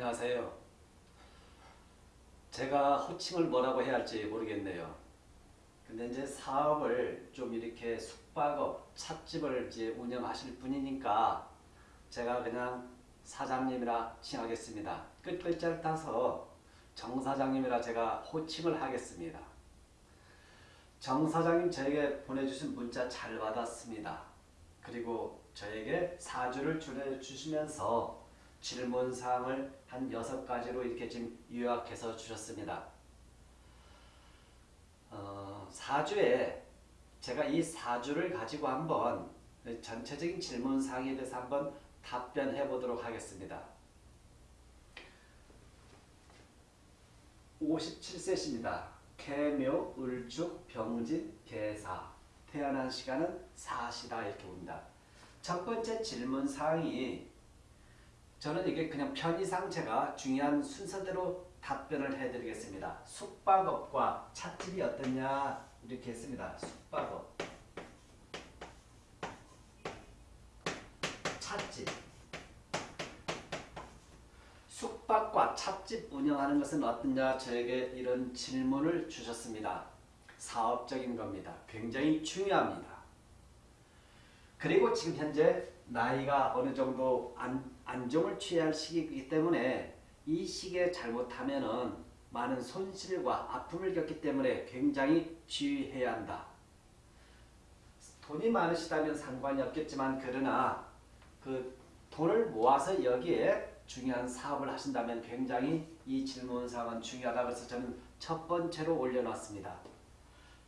안녕하세요. 제가 호칭을 뭐라고 해야 할지 모르겠네요. 근데 이제 사업을 좀 이렇게 숙박업, 찻집을 이제 운영하실 분이니까 제가 그냥 사장님이라 칭하겠습니다. 끝글자를 따서 정 사장님이라 제가 호칭을 하겠습니다. 정 사장님 저에게 보내주신 문자 잘 받았습니다. 그리고 저에게 사주를 줄여주시면서 질문사항을 한 여섯 가지로 이렇게 지금 요약해서 주셨습니다. 어, 사주에 제가 이 사주를 가지고 한번 전체적인 질문사항에 대해서 한번 답변해 보도록 하겠습니다. 57세십니다. 개묘, 을축, 병진, 개사 태어난 시간은 사시다 이렇게 봅니다. 첫 번째 질문 사항이 저는 이게 그냥 편의상 제가 중요한 순서대로 답변을 해드리겠습니다. 숙박업과 찻집이 어떠냐 이렇게 했습니다. 숙박업 찻집 숙박과 찻집 운영하는 것은 어떠냐 저에게 이런 질문을 주셨습니다. 사업적인 겁니다. 굉장히 중요합니다. 그리고 지금 현재 나이가 어느 정도 안, 안정을 취해야 할 시기이기 때문에 이 시기에 잘못하면은 많은 손실과 아픔을 겪기 때문에 굉장히 주의해야 한다. 돈이 많으시다면 상관이 없겠지만 그러나 그 돈을 모아서 여기에 중요한 사업을 하신다면 굉장히 이 질문사항은 중요하다 그래서 저는 첫 번째로 올려놨습니다.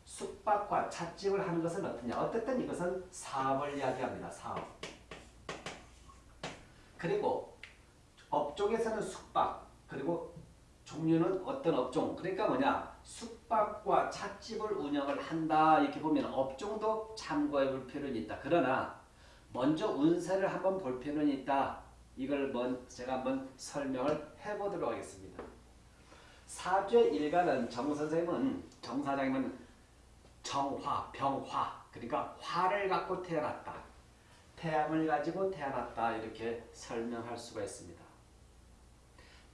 숙박과 찻집을 하는 것은 어떠냐? 어쨌든 이것은 사업을 이야기합니다. 사업. 그리고 업종에서는 숙박 그리고 종류는 어떤 업종 그러니까 뭐냐 숙박과 찻집을 운영을 한다 이렇게 보면 업종도 참고해 볼 필요는 있다. 그러나 먼저 운세를 한번 볼 필요는 있다. 이걸 먼 제가 한번 설명을 해보도록 하겠습니다. 사주의 일간은 정 선생님은 정 사장님은 정화, 병화 그러니까 화를 갖고 태어났다. 태양을 가지고 태어났다 이렇게 설명할 수가 있습니다.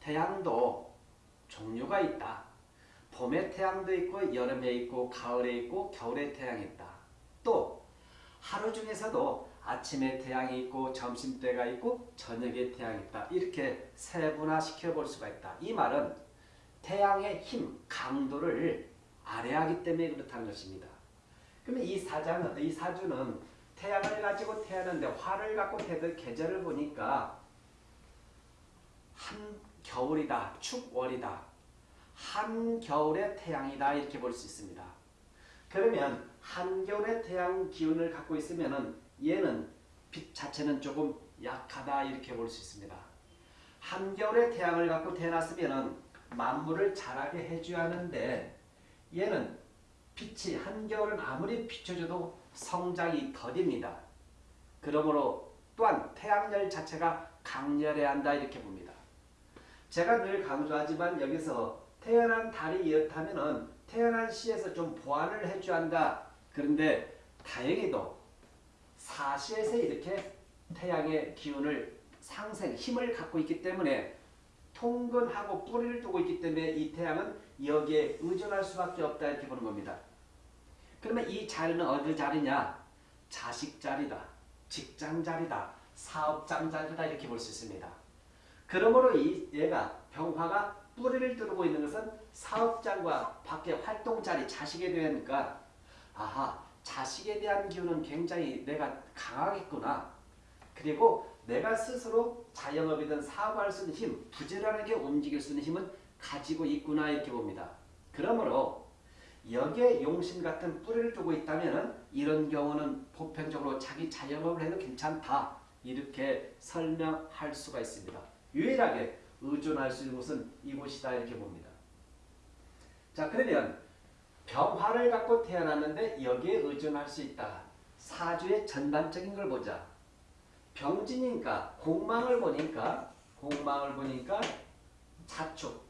태양도 종류가 있다. 봄에 태양도 있고 여름에 있고 가을에 있고 겨울에 태양이 있다. 또 하루 중에서도 아침에 태양이 있고 점심때가 있고 저녁에 태양이 있다. 이렇게 세분화시켜 볼 수가 있다. 이 말은 태양의 힘, 강도를 아래하기 때문에 그렇다는 것입니다. 그러면 이 사자는 이 사주는 태양을 가지고 태어났는데 화를 갖고 태어난 계절을 보니까 한 겨울이다, 축월이다, 한 겨울의 태양이다 이렇게 볼 수 있습니다. 그러면 한겨울의 태양 기운을 갖고 있으면은 얘는 빛 자체는 조금 약하다 이렇게 볼 수 있습니다. 한겨울의 태양을 갖고 태어났으면은 만물을 자라게 해줘야 하는데 얘는 빛이 한겨울은 아무리 비춰줘도 성장이 더딥니다. 그러므로 또한 태양열 자체가 강렬해야 한다 이렇게 봅니다. 제가 늘 강조하지만 여기서 태어난 달이 이렇다면 태어난 시에서 좀 보완을 해줘야 한다. 그런데 다행히도 사시에서 이렇게 태양의 기운을 상생, 힘을 갖고 있기 때문에 통근하고 뿌리를 두고 있기 때문에 이 태양은 여기에 의존할 수밖에 없다 이렇게 보는 겁니다. 그러면 이 자리는 어디 자리냐? 자식 자리다, 직장 자리다, 사업장 자리다 이렇게 볼 수 있습니다. 그러므로 이 얘가 병화가 뿌리를 두르고 있는 것은 사업장과 밖에 활동 자리, 자식에 대하니까 아하 자식에 대한 기운은 굉장히 내가 강하겠구나. 그리고 내가 스스로 자영업이든 사업할 수 있는 힘, 부지런하게 움직일 수 있는 힘은 가지고 있구나 이렇게 봅니다. 그러므로 여기에 용신 같은 뿌리를 두고 있다면 이런 경우는 보편적으로 자기 자영업을 해도 괜찮다. 이렇게 설명할 수가 있습니다. 유일하게 의존할 수 있는 곳은 이곳이다 이렇게 봅니다. 자 그러면 병화를 갖고 태어났는데 여기에 의존할 수 있다. 사주의 전반적인 걸 보자. 병진이니까 공망을 보니까 공망을 보니까 자축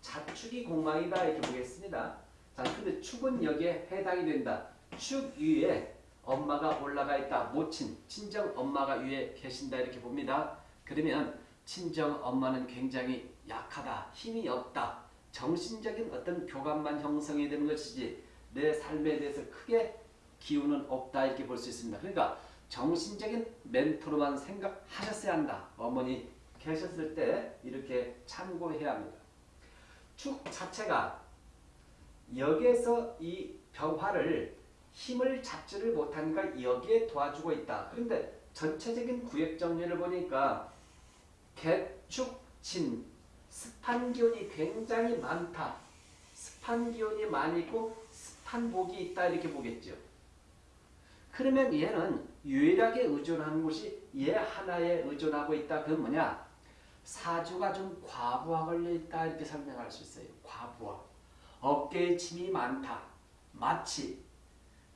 자축이 공망이다 이렇게 보겠습니다. 자 근데 축은 여기에 해당이 된다. 축 위에 엄마가 올라가 있다. 모친 친정 엄마가 위에 계신다 이렇게 봅니다. 그러면 친정 엄마는 굉장히 약하다, 힘이 없다, 정신적인 어떤 교감만 형성이 되는 것이지 내 삶에 대해서 크게 기운은 없다 이렇게 볼 수 있습니다. 그러니까 정신적인 멘토로만 생각하셨어야 한다. 어머니 계셨을 때 이렇게 참고해야 합니다. 축 자체가 여기에서 이 병화를 힘을 잡지를 못하니까 여기에 도와주고 있다. 그런데 전체적인 구획 정리를 보니까 개축, 진, 습한 기운이 굉장히 많다. 습한 기운이 많이 있고 습한 복이 있다 이렇게 보겠죠. 그러면 얘는 유일하게 의존하는 곳이 얘 하나에 의존하고 있다. 그건 뭐냐? 사주가 좀 과부하 걸려 있다 이렇게 설명할 수 있어요. 과부하. 어깨에 짐이 많다. 마치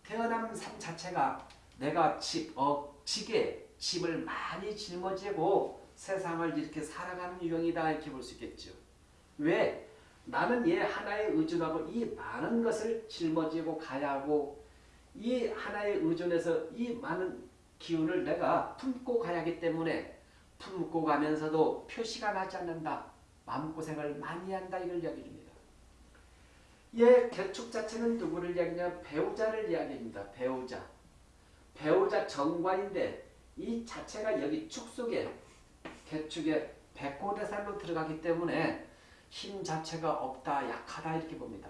태어난 삶 자체가 내가 집, 어, 지게 짐을 많이 짊어지고 세상을 이렇게 살아가는 유형이다 이렇게 볼 수 있겠죠. 왜? 나는 얘 하나에 의존하고 이 많은 것을 짊어지고 가야 하고 이 하나에 의존해서 이 많은 기운을 내가 품고 가야 하기 때문에 품고 가면서도 표시가 나지 않는다. 마음고생을 많이 한다 이걸 이야기 줍니다. 얘 개축 자체는 누구를 이야기냐 배우자를 이야기합니다. 배우자. 배우자 정관인데 이 자체가 여기 축 속에 개축에 백호대살로 들어가기 때문에 힘 자체가 없다 약하다 이렇게 봅니다.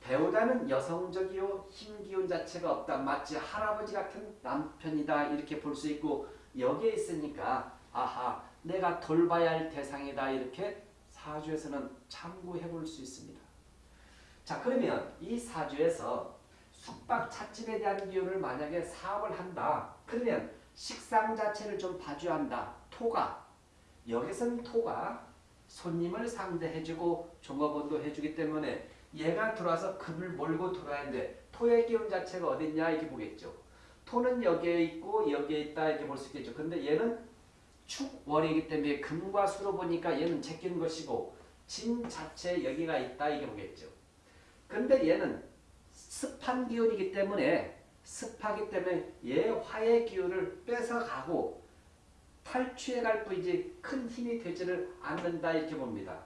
배우자는 여성적이요 힘기운 자체가 없다 마치 할아버지 같은 남편이다 이렇게 볼 수 있고 여기에 있으니까 아하 내가 돌봐야 할 대상이다 이렇게 사주에서는 참고해 볼 수 있습니다. 자 그러면 이 사주에서 숙박 찻집에 대한 기운을 만약에 사업을 한다 그러면 식상 자체를 좀 봐줘야 한다 토가 여기서는 토가 손님을 상대해주고 종업원도 해주기 때문에 얘가 들어와서 금을 몰고 들어와야 하는데 토의 기운 자체가 어딨냐 이렇게 보겠죠. 토는 여기에 있고 여기에 있다 이렇게 볼 수 있겠죠. 근데 얘는 축월이기 때문에 금과 수로 보니까 얘는 제끼는 것이고 진 자체 여기가 있다 이게 보겠죠. 근데 얘는 습한 기운이기 때문에 습하기 때문에 얘 화의 기운을 뺏어가고 탈취해 갈 뿐이지 큰 힘이 되지를 않는다 이렇게 봅니다.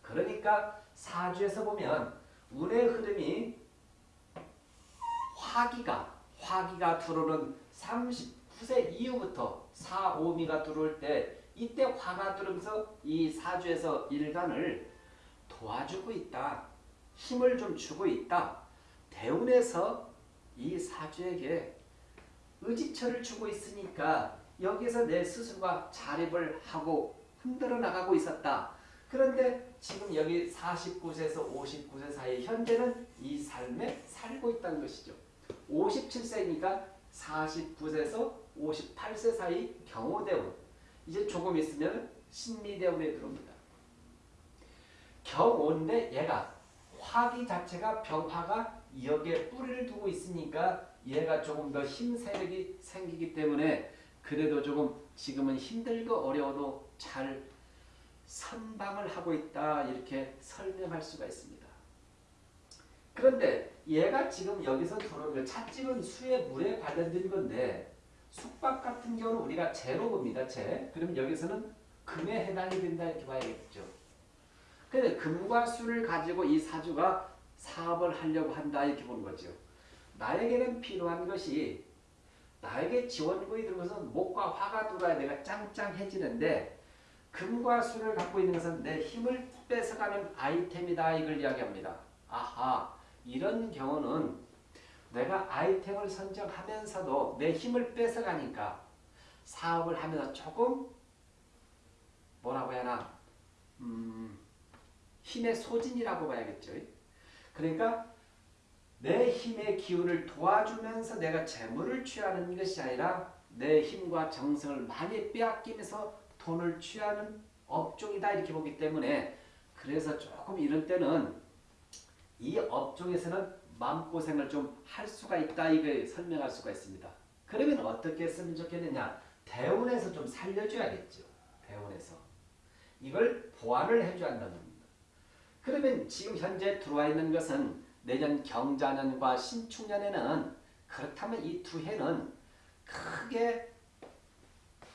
그러니까 사주에서 보면 운의 흐름이 화기가 화기가 들어오는 39세 이후부터 4, 5미가 들어올 때 이때 화가 들어오면서 이 사주에서 일간을 도와주고 있다. 힘을 좀 주고 있다. 대운에서 이 사주에게 의지처를 주고 있으니까 여기서 내 스스로가 자립을 하고 흔들어 나가고 있었다. 그런데 지금 여기 49세에서 59세 사이 현재는 이 삶에 살고 있다는 것이죠. 57세니까 49세에서 58세 사이 경호대운 이제 조금 있으면 신미대운에 들어옵니다. 경호인데 얘가 화기 자체가 병화가 여기에 뿌리를 두고 있으니까 얘가 조금 더 힘 세력이 생기기 때문에 그래도 조금 지금은 힘들고 어려워도 잘 선방을 하고 있다 이렇게 설명할 수가 있습니다. 그런데 얘가 지금 여기서 들어오면 찻집은 수의 물에 관련된 건데 숙박 같은 경우는 우리가 재로 봅니다. 재. 그럼 여기서는 금에 해당이 된다 이렇게 봐야겠죠. 근데 금과 수를 가지고 이 사주가 사업을 하려고 한다 이렇게 보는 거죠. 나에게는 필요한 것이 나에게 지원군이 들어서 목과 화가 들어야 내가 짱짱해지는데 금과 수를 갖고 있는 것은 내 힘을 뺏어가는 아이템이다 이걸 이야기합니다. 아하 이런 경우는 내가 아이템을 선정하면서도 내 힘을 뺏어가니까 사업을 하면서 조금 뭐라고 해야 하나 음, 힘의 소진이라고 봐야겠죠. 그러니까 내 힘의 기운을 도와주면서 내가 재물을 취하는 것이 아니라 내 힘과 정성을 많이 빼앗기면서 돈을 취하는 업종이다 이렇게 보기 때문에 그래서 조금 이런 때는 이 업종에서는 마음고생을 좀 할 수가 있다 이걸 설명할 수가 있습니다. 그러면 어떻게 했으면 좋겠느냐 대운에서 좀 살려줘야겠죠. 대운에서 이걸 보완을 해줘야 한다는. 그러면 지금 현재 들어와 있는 것은 내년 경자년과 신축년에는 그렇다면 이 두 해는 크게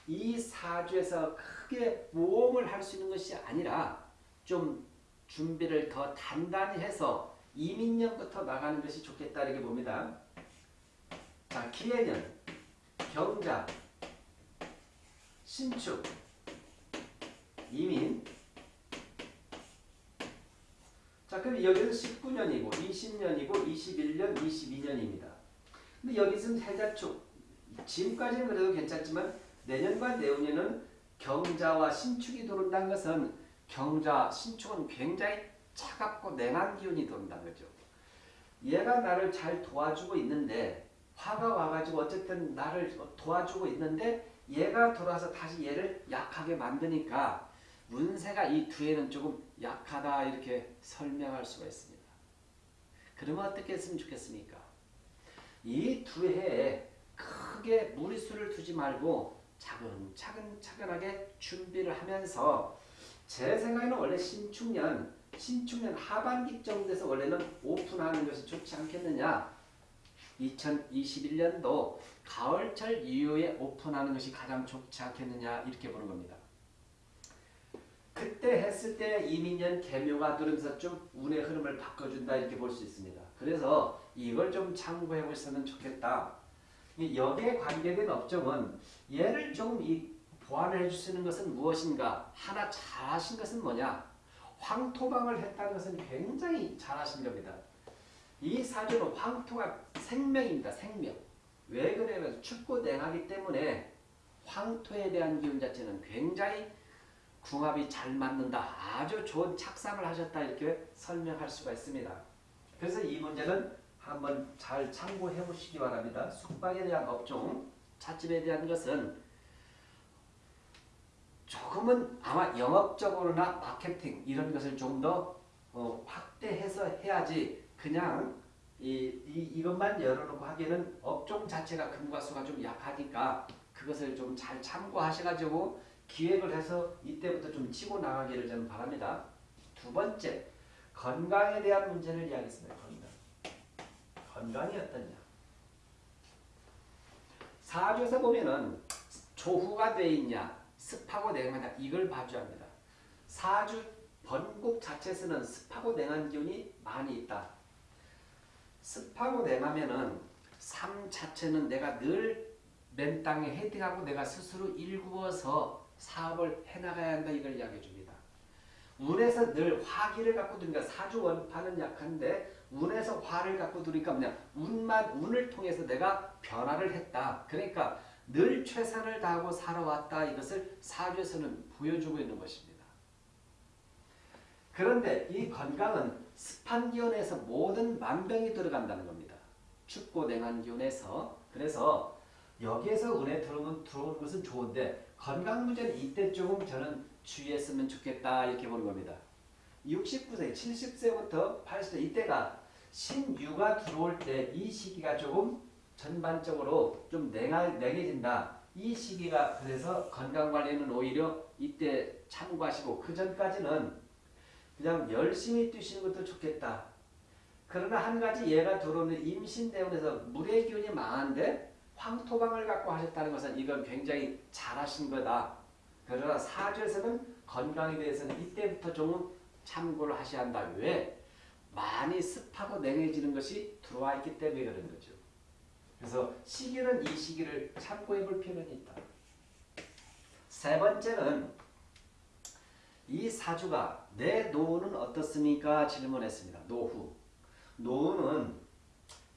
이 사주에서 크게 모험을 할 수 있는 것이 아니라 좀 준비를 더 단단히 해서 이민년부터 나가는 것이 좋겠다 이렇게 봅니다. 자, 기해년, 경자, 신축, 이민. 자, 그럼 여기는 19년이고 20년이고 21년, 22년입니다. 근데 여기서는 해자축. 지금까지는 그래도 괜찮지만 내년과 내후년은 경자와 신축이 들어온다는 것은 경자, 신축은 굉장히 차갑고 냉한 기운이 들어온다는 거죠. 얘가 나를 잘 도와주고 있는데 화가 와가지고 어쨌든 나를 도와주고 있는데 얘가 돌아서 다시 얘를 약하게 만드니까 운세가 이두 해는 조금 약하다 이렇게 설명할 수가 있습니다. 그러면 어떻게 했으면 좋겠습니까? 이 두 해에 크게 무리수를 두지 말고 차근차근 차근하게 준비를 하면서 제 생각에는 원래 신축년 신축년 하반기 정도에서 원래는 오픈하는 것이 좋지 않겠느냐 2021년도 가을철 이후에 오픈하는 것이 가장 좋지 않겠느냐 이렇게 보는 겁니다. 그때 했을 때 이민년 개묘가 들으면서 좀 운의 흐름을 바꿔준다 이렇게 볼 수 있습니다. 그래서 이걸 좀 참고해 보시면 좋겠다. 여기에 관계된 업종은 얘를 조금 이 보완을 있는 것은 무엇인가? 하나 잘하신 것은 뭐냐? 황토방을 했다는 것은 굉장히 잘하신 겁니다. 이 사주는 황토가 생명입니다. 생명. 왜 그러냐면 춥고 냉하기 때문에 황토에 대한 기운 자체는 굉장히 궁합이 잘 맞는다. 아주 좋은 착상을 하셨다. 이렇게 설명할 수가 있습니다. 그래서 이 문제는 한번 잘 참고해 보시기 바랍니다. 숙박에 대한 업종, 찻집에 대한 것은 조금은 아마 영업적으로나 마케팅 이런 것을 좀더 어, 확대해서 해야지 그냥 이, 이, 이것만 열어놓고 하기에는 업종 자체가 금과 수가 좀 약하니까 그것을 좀 잘 참고하셔가지고 기획을 해서 이때부터 좀 치고 나가기를 저는 바랍니다. 두 번째, 건강에 대한 문제를 이야기했습니다. 건강. 건강이 어떠냐? 사주에서 보면은 조후가 돼 있냐, 습하고 냉하냐 이걸 봐줘야 합니다. 사주 번곡 자체에서는 습하고 냉한 기운이 많이 있다. 습하고 냉하면은 삶 자체는 내가 늘 맨 땅에 헤딩하고 내가 스스로 일구어서 사업을 해나가야 한다 이걸 이야기해 줍니다. 운에서 늘 화기를 갖고 두니까 사주 원파는 약한데 운에서 화를 갖고 두니까 뭐냐 운만 운을 통해서 내가 변화를 했다. 그러니까 늘 최선을 다하고 살아왔다 이것을 사주에서는 보여주고 있는 것입니다. 그런데 이 건강은 습한 기운에서 모든 만병이 들어간다는 겁니다. 춥고 냉한 기운에서 그래서 여기에서 은혜 들어오는, 들어오는 것은 좋은데 건강 문제는 이때 조금 저는 주의했으면 좋겠다 이렇게 보는 겁니다. 69세, 70세부터 80세 이때가 신유가 들어올 때 이 시기가 조금 전반적으로 좀 냉하, 냉해진다. 이 시기가 그래서 건강관리는 오히려 이때 참고하시고 그 전까지는 그냥 열심히 뛰시는 것도 좋겠다. 그러나 한 가지 얘가 들어오는 임신 대원에서 물의 기운이 망한데 황토방을 갖고 하셨다는 것은 이건 굉장히 잘하신 거다. 그러나 사주에서는 건강에 대해서는 이때부터 좀 참고를 하셔야 한다. 왜? 많이 습하고 냉해지는 것이 들어와 있기 때문에 그런 거죠. 그래서 시기는 이 시기를 참고해 볼 필요는 있다. 세 번째는 이 사주가 내 노후는 어떻습니까? 질문했습니다. 노후. 노후는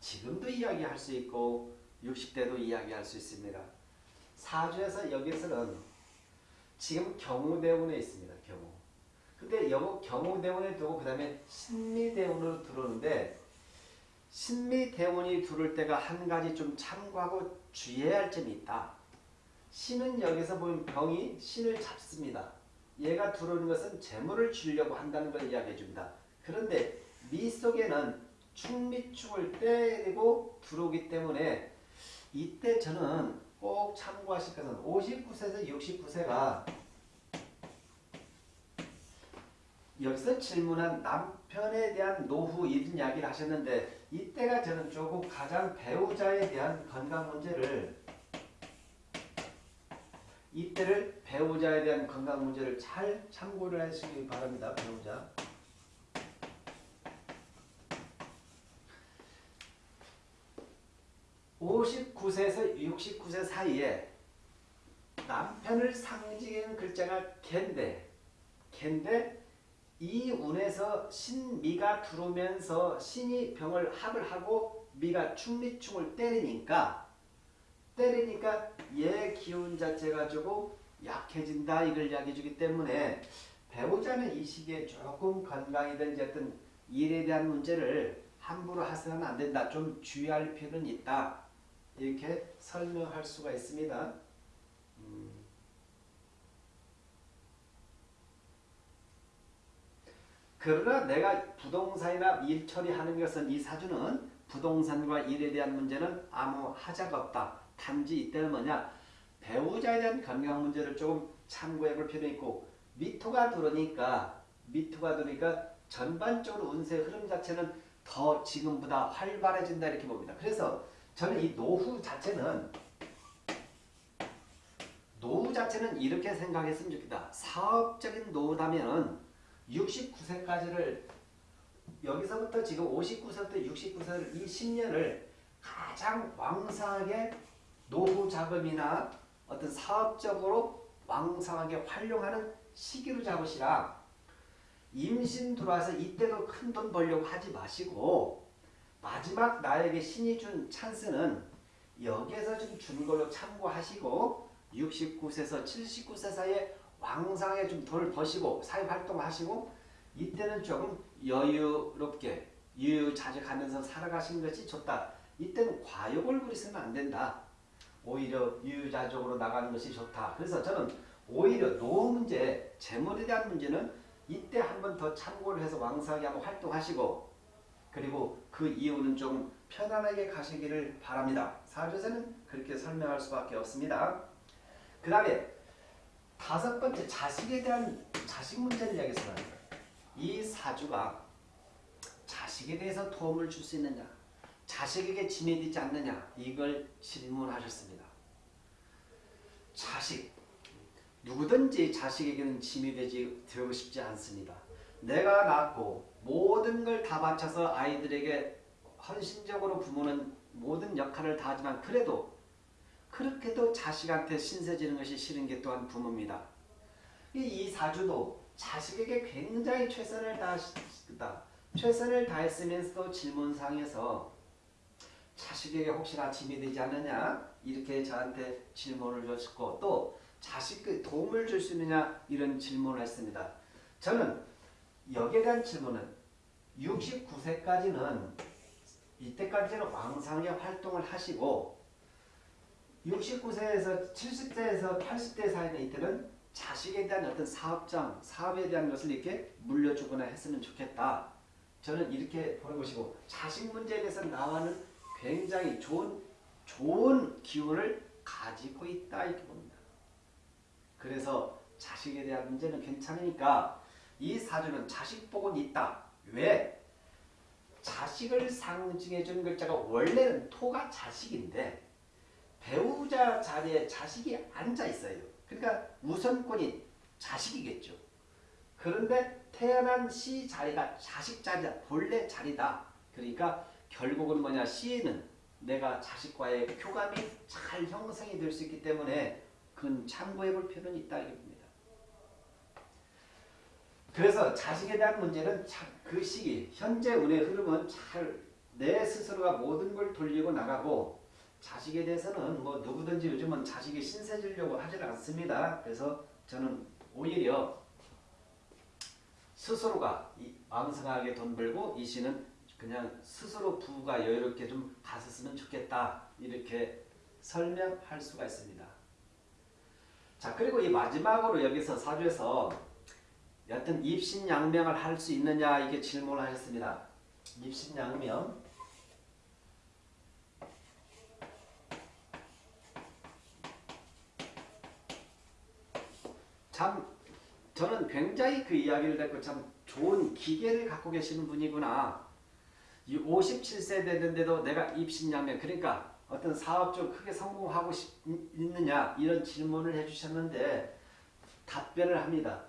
지금도 이야기할 수 있고 60대도 이야기할 수 있습니다. 사주에서 여기서는 지금 경우대운에 있습니다. 경우. 근데 여기 경우대운에 두고 그 다음에 신미대운으로 들어오는데 신미대운이 들어올 때가 한 가지 좀 참고하고 주의해야 할 점이 있다. 신은 여기서 보면 병이 신을 잡습니다. 얘가 들어오는 것은 재물을 주려고 한다는 걸 이야기해 줍니다. 그런데 미 속에는 충미축을 때리고 들어오기 때문에 이때 저는 꼭 참고하실 것은 59세에서 69세가 여기서 질문한 남편에 대한 노후 이런 이야기를 하셨는데 이때가 저는 조금 가장 배우자에 대한 건강 문제를 이때를 배우자에 대한 건강 문제를 잘 참고를 하시기 바랍니다. 배우자. (59세에서) (69세) 사이에 남편을 상징하는 글자가 갠데 갠데 이 운에서 신미가 들어오면서 신이 병을 합을 하고 미가 충리충을 때리니까 때리니까 얘 기운 자체가 조금 약해진다 이걸 이야기해 주기 때문에 배우자는 이 시기에 조금 건강이든지 어떤 일에 대한 문제를 함부로 하서는 안 된다. 좀 주의할 필요는 있다. 이렇게 설명할 수가 있습니다. 음. 그러나 내가 부동산이나 일 처리하는 것은 이 사주는 부동산과 일에 대한 문제는 아무 하자가 없다. 단지 이때는 뭐냐 배우자에 대한 건강 문제를 조금 참고해 볼 필요가 있고 미토가 들어오니까 미토가 들어오니까 전반적으로 운세 흐름 자체는 더 지금보다 활발해진다 이렇게 봅니다. 그래서 저는 이 노후 자체는 노후 자체는 이렇게 생각했으면 좋겠다. 사업적인 노후다면은 69세까지를 여기서부터 지금 59세부터 69세를 이 10년을 가장 왕성하게 노후 자금이나 어떤 사업적으로 왕성하게 활용하는 시기로 잡으시라. 임신 들어와서 이때도 큰 돈 벌려고 하지 마시고 마지막 나에게 신이 준 찬스는 여기에서 좀 준 걸로 참고하시고 69세에서 79세 사이에 왕성하게 좀 돈을 버시고 사회활동하시고 이때는 조금 여유롭게 유유자적하면서 살아가시는 것이 좋다. 이때는 과욕을 부리서는 안 된다. 오히려 유유자적으로 나가는 것이 좋다. 그래서 저는 오히려 노후 문제, 재물에 대한 문제는 이때 한번 더 참고를 해서 왕성하게 한번 활동하시고 그리고 그 이유는 좀 편안하게 가시기를 바랍니다. 사주에서는 그렇게 설명할 수밖에 없습니다. 그 다음에 다섯 번째 자식에 대한 자식 문제를 이야기했습니다. 이 사주가 자식에 대해서 도움을 줄 수 있느냐 자식에게 짐이 되지 않느냐 이걸 질문하셨습니다. 자식 누구든지 자식에게는 짐이 되지 되고 싶지 않습니다. 내가 낳고 모든 걸 다 바쳐서 아이들에게 헌신적으로 부모는 모든 역할을 다 하지만 그래도 그렇게도 자식한테 신세지는 것이 싫은 게 또한 부모입니다. 이 사주도 자식에게 굉장히 최선을 다했다. 최선을 다했으면서도 질문상에서 자식에게 혹시나 짐이 되지 않느냐 이렇게 저한테 질문을 주셨고 또 자식에 도움을 줄 수 있느냐 이런 질문을 했습니다. 저는 여기에 대한 질문은 69세까지는 이때까지는 왕성하게 활동을 하시고 69세에서 70세에서 80세 사이는 이때는 자식에 대한 어떤 사업장, 사업에 대한 것을 이렇게 물려주거나 했으면 좋겠다. 저는 이렇게 보는 것이고 자식 문제에 대해서 나와는 굉장히 좋은 좋은 기운을 가지고 있다 이렇게 봅니다. 그래서 자식에 대한 문제는 괜찮으니까 이 사주는 자식 복은 있다. 왜? 자식을 상징해 주는 글자가 원래는 토가 자식인데 배우자 자리에 자식이 앉아 있어요. 그러니까 우선권이 자식이겠죠. 그런데 태어난 시 자리가 자식 자리다. 본래 자리다. 그러니까 결국은 뭐냐 시에는 내가 자식과의 교감이 잘 형성이 될 수 있기 때문에 그건 참고해 볼 필요는 있다. 그래서 자식에 대한 문제는 그 시기 현재 운의 흐름은 잘 내 스스로가 모든 걸 돌리고 나가고 자식에 대해서는 뭐 누구든지 요즘은 자식이 신세 지려고 하질 않습니다. 그래서 저는 오히려 스스로가 왕성하게 돈 벌고 이 씨는 그냥 스스로 부가 여유롭게 좀 갔었으면 좋겠다 이렇게 설명할 수가 있습니다. 자 그리고 이 마지막으로 여기서 사주에서 여튼 입신양명을 할 수 있느냐 이게 질문을 하셨습니다. 입신양명 참 저는 굉장히 그 이야기를 듣고 참 좋은 기계를 갖고 계시는 분이구나. 이 57세 됐는데도 내가 입신양명 그러니까 어떤 사업 좀 크게 성공하고 싶, 있느냐 이런 질문을 해주셨는데 답변을 합니다.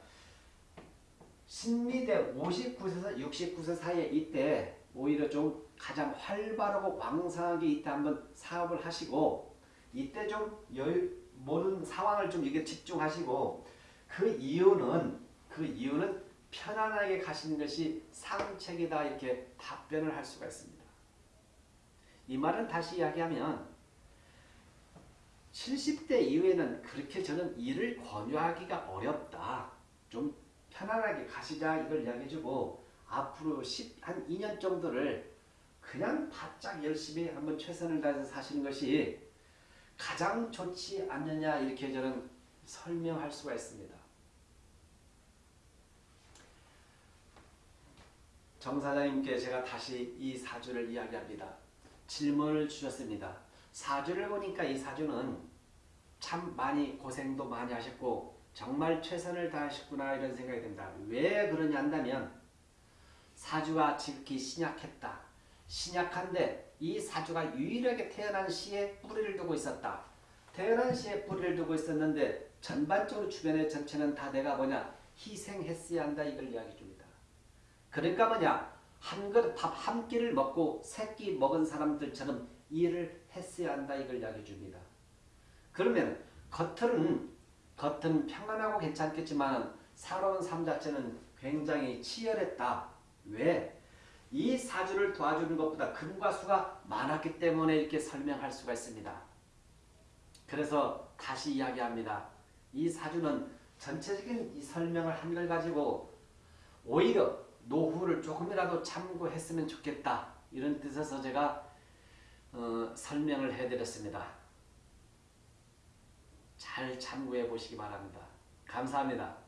신미대 59세에서 69세 사이에 이때 오히려 좀 가장 활발하고 왕성하게 이때 한번 사업을 하시고 이때 좀 여유 모든 상황을 좀 이게 집중하시고 그 이유는 그 이유는 편안하게 가시는 것이 상책이다 이렇게 답변을 할 수가 있습니다. 이 말은 다시 이야기하면 70대 이후에는 그렇게 저는 일을 권유하기가 어렵다. 좀 편안하게 가시자 이걸 이야기해주고 앞으로 10, 한 2년 정도를 그냥 바짝 열심히 한번 최선을 다해서 사시는 것이 가장 좋지 않느냐 이렇게 저는 설명할 수가 있습니다. 정 사장님께 제가 다시 이 사주를 이야기합니다. 질문을 주셨습니다. 사주를 보니까 이 사주는 참 많이 고생도 많이 하셨고 정말 최선을 다하셨구나 이런 생각이 듭니다. 왜 그러냐 한다면 사주가 지극히 신약했다. 신약한데 이 사주가 유일하게 태어난 시에 뿌리를 두고 있었다. 태어난 시에 뿌리를 두고 있었는데 전반적으로 주변의 전체는 다 내가 뭐냐 희생했어야 한다 이걸 이야기해 줍니다. 그러니까 뭐냐 한 그릇 밥 한 끼를 먹고 세 끼 먹은 사람들처럼 일을 했어야 한다 이걸 이야기해 줍니다. 그러면 겉은 겉은 평안하고 괜찮겠지만 살아온 삶 자체는 굉장히 치열했다. 왜? 이 사주를 도와주는 것보다 금과 수가 많았기 때문에 이렇게 설명할 수가 있습니다. 그래서 다시 이야기합니다. 이 사주는 전체적인 이 설명을 한걸 가지고 오히려 노후를 조금이라도 참고했으면 좋겠다. 이런 뜻에서 제가 어, 설명을 해드렸습니다. 잘 참고해 보시기 바랍니다. 감사합니다.